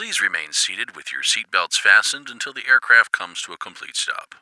Please remain seated with your seatbelts fastened until the aircraft comes to a complete stop.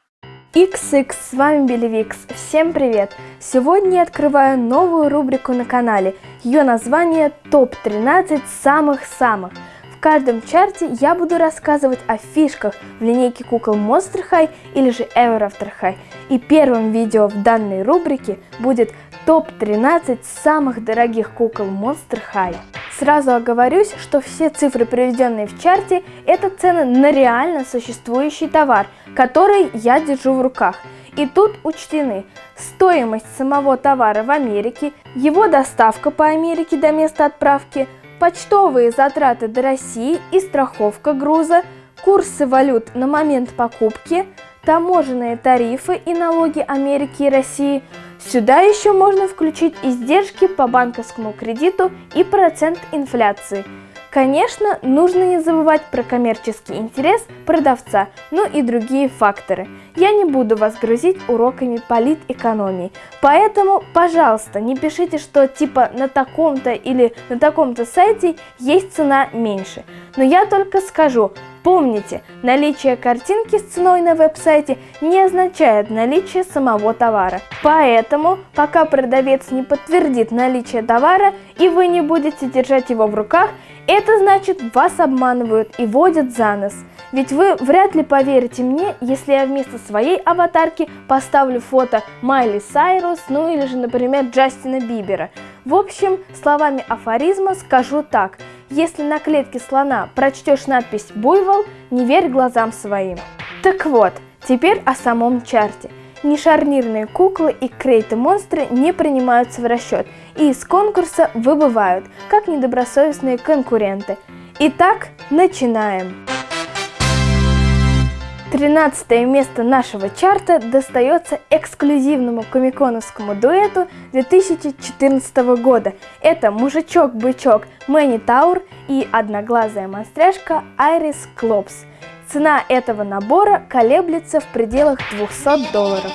XX, с вами Белевикс. Всем привет! Сегодня я открываю новую рубрику на канале. Ее название ТОП-13 самых-самых. В каждом чарте я буду рассказывать о фишках в линейке кукол Monster High или же Ever After High. И первым видео в данной рубрике будет топ-13 самых дорогих кукол Monster High. Сразу оговорюсь, что все цифры, приведенные в чарте, это цены на реально существующий товар, который я держу в руках. И тут учтены стоимость самого товара в Америке, его доставка по Америке до места отправки, почтовые затраты до России и страховка груза, курсы валют на момент покупки, таможенные тарифы и налоги Америки и России – Сюда еще можно включить издержки по банковскому кредиту и процент инфляции. Конечно, нужно не забывать про коммерческий интерес продавца, ну и другие факторы. Я не буду вас грузить уроками политэкономии, поэтому, пожалуйста, не пишите, что типа на таком-то или на таком-то сайте есть цена меньше. Но я только скажу, Помните, наличие картинки с ценой на веб-сайте не означает наличие самого товара. Поэтому, пока продавец не подтвердит наличие товара и вы не будете держать его в руках, это значит вас обманывают и водят за нос. Ведь вы вряд ли поверите мне, если я вместо своей аватарки поставлю фото Майли Сайрус, ну или же, например, Джастина Бибера. В общем, словами афоризма скажу так – если на клетке слона прочтешь надпись «Буйвол», не верь глазам своим. Так вот, теперь о самом чарте. Нешарнирные куклы и крейты-монстры не принимаются в расчет и из конкурса выбывают, как недобросовестные конкуренты. Итак, начинаем! 13 место нашего чарта достается эксклюзивному комиконовскому дуэту 2014 года. Это мужичок-бычок Мэнни Таур и одноглазая монстряшка Айрис Клопс. Цена этого набора колеблется в пределах 200 долларов.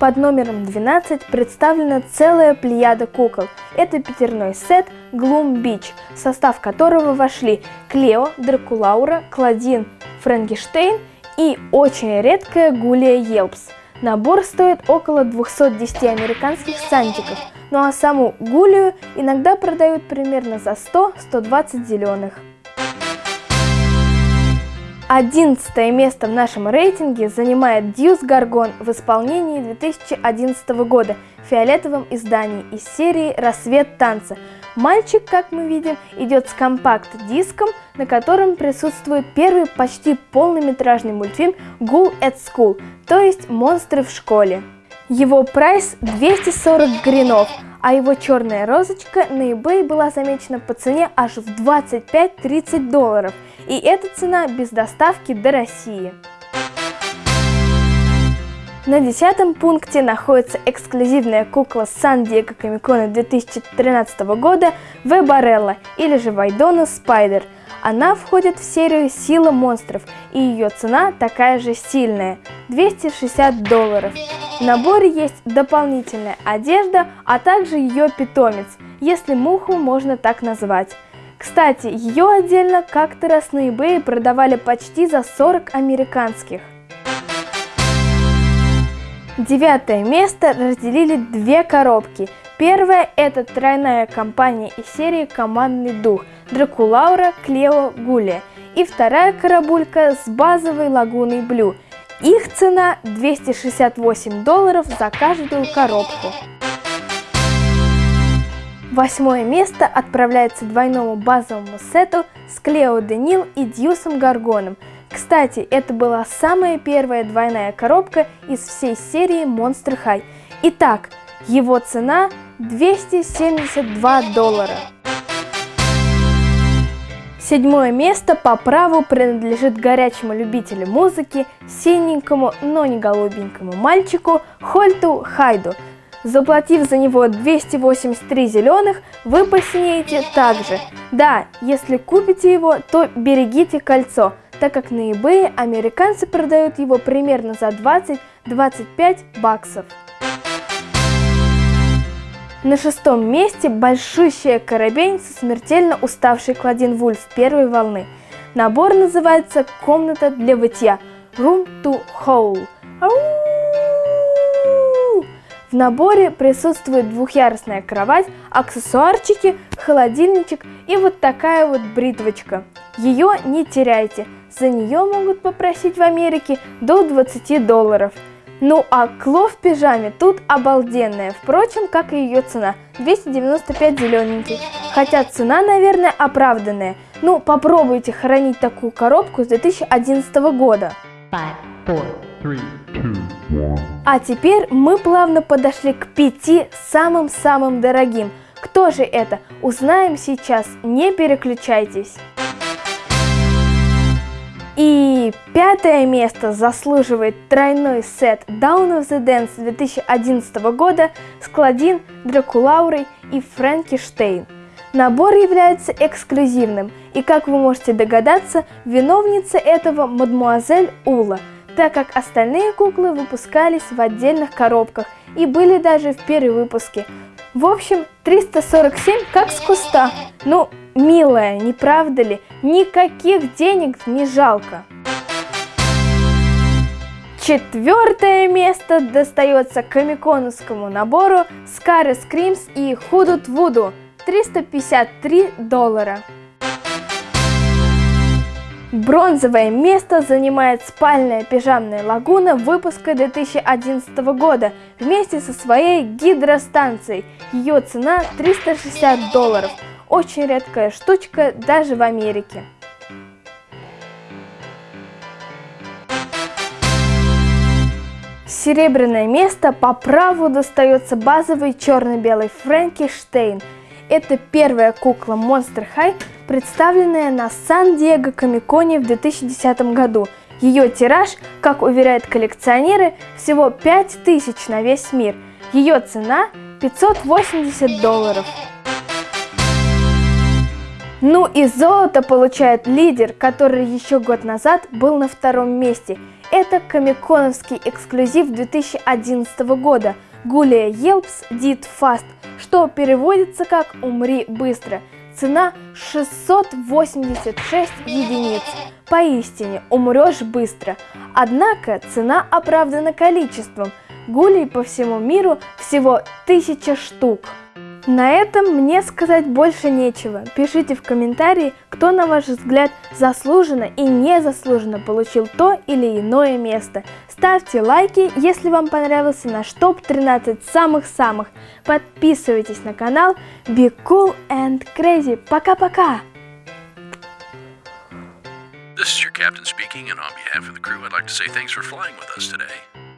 Под номером 12 представлена целая плеяда кукол. Это пятерной сет Gloom Beach, в состав которого вошли Клео, Дракулаура, Кладин, Франкенштейн и очень редкая Гулия Елпс. Набор стоит около 210 американских сантиков, ну а саму Гулию иногда продают примерно за 100-120 зеленых. Одиннадцатое место в нашем рейтинге занимает Deuce Gorgon в исполнении 2011 года в фиолетовом издании из серии «Рассвет танца». Мальчик, как мы видим, идет с компакт-диском, на котором присутствует первый почти полнометражный мультфильм «Ghoul at School», то есть «Монстры в школе». Его прайс 240 гринов, а его черная розочка на eBay была замечена по цене аж в 25-30 долларов, и эта цена без доставки до России. На десятом пункте находится эксклюзивная кукла Сан-Диего Комикона 2013 года Вебарелла или же Вайдона Спайдер – она входит в серию «Сила монстров» и ее цена такая же сильная – 260 долларов. В наборе есть дополнительная одежда, а также ее питомец, если муху можно так назвать. Кстати, ее отдельно как-то раз на eBay продавали почти за 40 американских. Девятое место разделили две коробки. Первая – это тройная компания из серии «Командный дух» Дракулаура, Клео, Гулия. И вторая карабулька с базовой лагуной Блю. Их цена 268 долларов за каждую коробку. Восьмое место отправляется двойному базовому сету с Клео Денил и Дьюсом Гаргоном. Кстати, это была самая первая двойная коробка из всей серии Monster High. Итак, его цена 272 доллара. Седьмое место по праву принадлежит горячему любителю музыки, синенькому, но не голубенькому мальчику Хольту Хайду. Заплатив за него 283 зеленых, вы посинеете также. Да, если купите его, то берегите кольцо, так как на eBay американцы продают его примерно за 20-25 баксов. На шестом месте большущая коробень со смертельно уставшей Кладин Вульф первой волны. Набор называется «Комната для вытья» Room to Hole. Ау! В наборе присутствует двухъярусная кровать, аксессуарчики, холодильничек и вот такая вот бритвочка. Ее не теряйте, за нее могут попросить в Америке до 20 долларов. Ну а кло в пижаме тут обалденная, впрочем, как и ее цена, 295 зелененький. Хотя цена, наверное, оправданная. Ну, попробуйте хранить такую коробку с 2011 года. Five, four, А теперь мы плавно подошли к пяти самым-самым дорогим. Кто же это? Узнаем сейчас, не переключайтесь. И пятое место заслуживает тройной сет Down of the Dance 2011 года с Клодин, Дракулаурой и Фрэнки Штейн. Набор является эксклюзивным, и, как вы можете догадаться, виновница этого мадмуазель Ула, так как остальные куклы выпускались в отдельных коробках и были даже в перевыпуске. В общем, 347 как с куста. Ну, милая, не правда ли? Никаких денег не жалко. Четвертое место достается комиконовскому набору Scary Screams и Худут Вуду 353 доллара. Бронзовое место занимает спальная пижамная лагуна выпуска 2011 года вместе со своей гидростанцией. Ее цена 360 долларов. Очень редкая штучка даже в Америке. Серебряное место по праву достается базовый черно-белый Фрэнки Штейн. Это первая кукла Monster High, представленная на Сан-Диего Комиконе в 2010 году. Ее тираж, как уверяют коллекционеры, всего 5000 на весь мир. Ее цена 580 долларов. Ну и золото получает лидер, который еще год назад был на втором месте. Это комиконовский эксклюзив 2011 года Гулия Елпс Did Fast, что переводится как «Умри быстро». Цена 686 единиц. Поистине, умрешь быстро. Однако цена оправдана количеством. Гулей по всему миру всего 1000 штук. На этом мне сказать больше нечего. Пишите в комментарии, кто на ваш взгляд заслуженно и незаслуженно получил то или иное место. Ставьте лайки, если вам понравился наш топ-13 самых-самых. Подписывайтесь на канал Be Cool and Crazy. Пока-пока! This is your captain speaking, and on behalf of the crew, I'd like to say thanks for flying with us today.